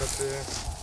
老师。